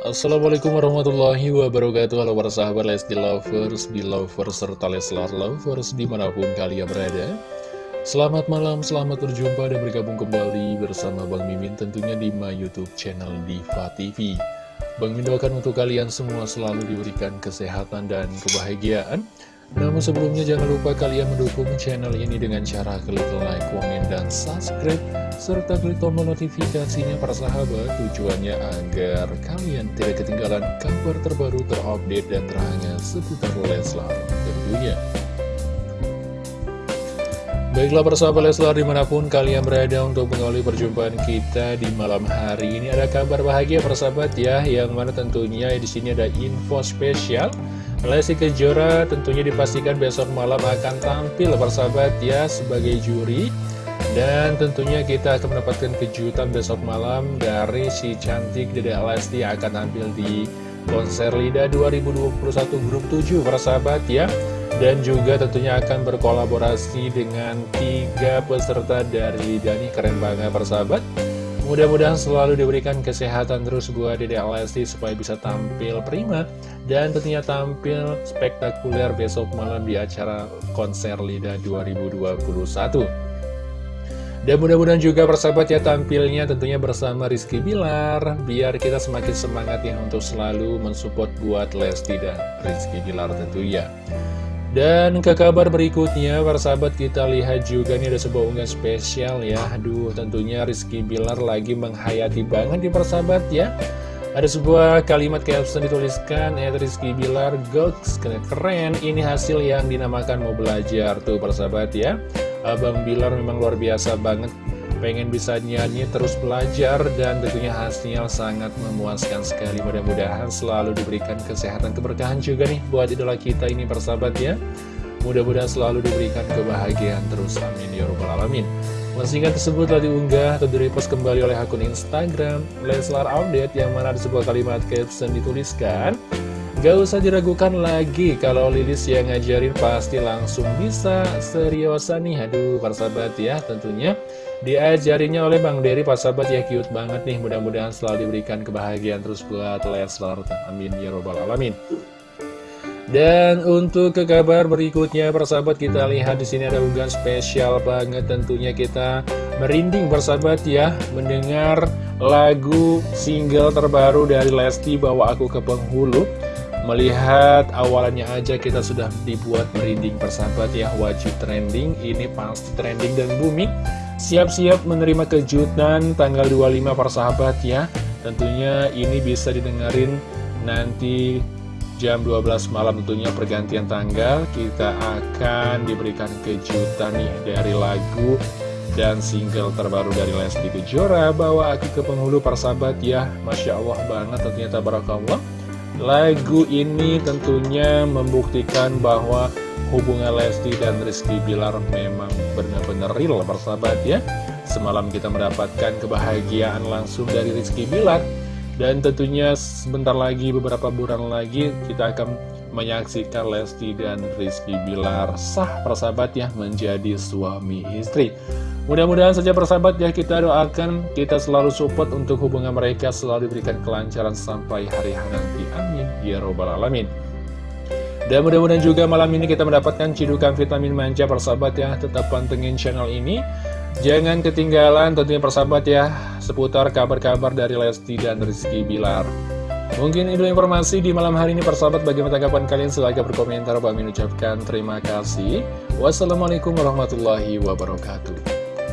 Assalamualaikum warahmatullahi wabarakatuh. Halo para sahabat Lesti Lovers, Belovers, serta Leslar Lovers di mana pun kalian berada. Selamat malam, selamat berjumpa dan bergabung kembali bersama Bang Mimin tentunya di my youtube channel Diva TV Bang Mimin doakan untuk kalian semua selalu diberikan kesehatan dan kebahagiaan namun sebelumnya jangan lupa kalian mendukung channel ini dengan cara klik like, komen, dan subscribe serta klik tombol notifikasinya para sahabat. Tujuannya agar kalian tidak ketinggalan kabar terbaru terupdate dan terhangat seputar Leslar tentunya. Baiklah persahabat Leslar di mana pun kalian berada untuk mengawali perjumpaan kita di malam hari ini ada kabar bahagia persahabat ya. Yang mana tentunya di sini ada info spesial Lesti Kejora tentunya dipastikan besok malam akan tampil persahabat ya sebagai juri. Dan tentunya kita akan mendapatkan kejutan besok malam dari si cantik Dede Lesti yang akan tampil di konser LIDA 2021 grup 7 persahabat ya. Dan juga tentunya akan berkolaborasi dengan tiga peserta dari LIDA nih keren banget persahabat Mudah-mudahan selalu diberikan kesehatan terus buat Dede Lesti supaya bisa tampil prima dan tentunya tampil spektakuler besok malam di acara konser LIDA 2021. Dan mudah-mudahan juga persahabat ya tampilnya tentunya bersama Rizky Bilar Biar kita semakin semangat ya untuk selalu mensupport buat Lesti dan Rizky Bilar tentunya dan ke kabar berikutnya, para sahabat kita lihat juga nih ada sebuah unggahan spesial ya. Aduh, tentunya Rizky Bilar lagi menghayati banget di persahabat ya. Ada sebuah kalimat caption dituliskan, ya Rizky Bilar, Goks, keren, ini hasil yang dinamakan mau belajar tuh persahabat ya. Abang Bilar memang luar biasa banget pengen bisa nyanyi terus belajar dan tentunya hasilnya sangat memuaskan sekali. Mudah-mudahan selalu diberikan kesehatan keberkahan juga nih buat idola kita ini persahabat ya. Mudah-mudahan selalu diberikan kebahagiaan terus amin ya robbal alamin. Postingan tersebut telah diunggah atau direpost kembali oleh akun Instagram Leslar Update yang mana ada sebuah kalimat caption dituliskan Gak usah diragukan lagi kalau Lilis yang ngajarin pasti langsung bisa seriosan nih. Aduh sahabat ya tentunya diajarinya oleh Bang Dery. Sahabat ya cute banget nih. Mudah-mudahan selalu diberikan kebahagiaan terus buat Leslar. Amin ya robbal alamin. Dan untuk ke kabar berikutnya persahabat kita lihat di sini ada unggahan spesial banget. Tentunya kita merinding persahabat ya mendengar lagu single terbaru dari Lesti bawa aku ke penghulu Melihat awalannya aja kita sudah dibuat merinding persahabat ya Wajib trending, ini pasti trending dan booming. Siap-siap menerima kejutan tanggal 25 persahabat ya. Tentunya ini bisa didengerin nanti jam 12 malam tentunya pergantian tanggal. Kita akan diberikan kejutan nih dari lagu dan single terbaru dari Lesti Kejora. Bawa aku ke penghulu persahabat ya. Masya Allah banget tentunya tabarakallah Lagu ini tentunya membuktikan bahwa hubungan Lesti dan Rizky Bilar memang benar-benar real persahabat ya. Semalam kita mendapatkan kebahagiaan langsung dari Rizky Bilar. Dan tentunya sebentar lagi, beberapa bulan lagi kita akan menyaksikan Lesti dan Rizky Bilar sah persahabat ya menjadi suami istri Mudah-mudahan saja persahabat ya kita doakan kita selalu support untuk hubungan mereka selalu diberikan kelancaran sampai hari nanti. Amin. Ya Robbal Alamin. Dan mudah-mudahan juga malam ini kita mendapatkan cidukan vitamin manja persahabat ya. Tetap pantengin channel ini. Jangan ketinggalan tentunya persahabat ya seputar kabar-kabar dari Lesti dan Rizky Bilar. Mungkin itu informasi di malam hari ini persahabat bagaimana tanggapan kalian silahkan berkomentar. Bang ucapkan terima kasih. Wassalamualaikum warahmatullahi wabarakatuh.